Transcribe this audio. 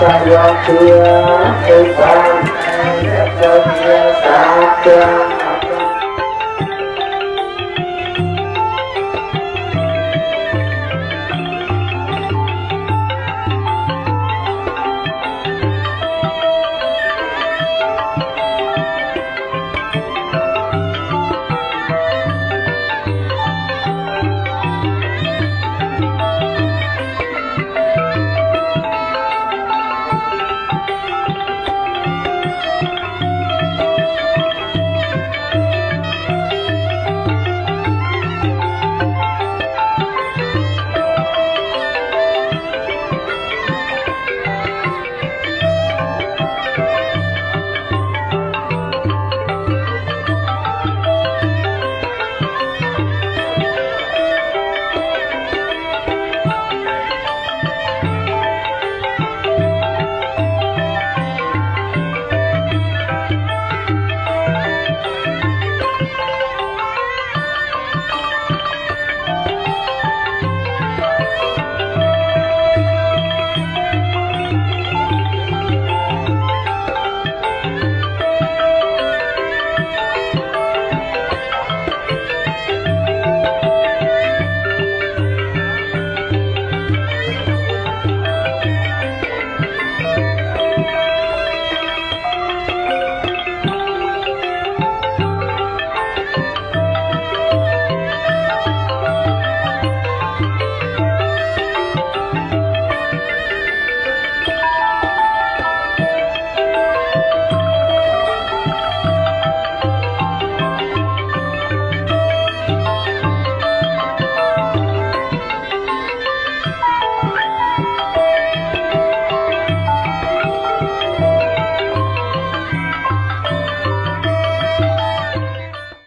Hãy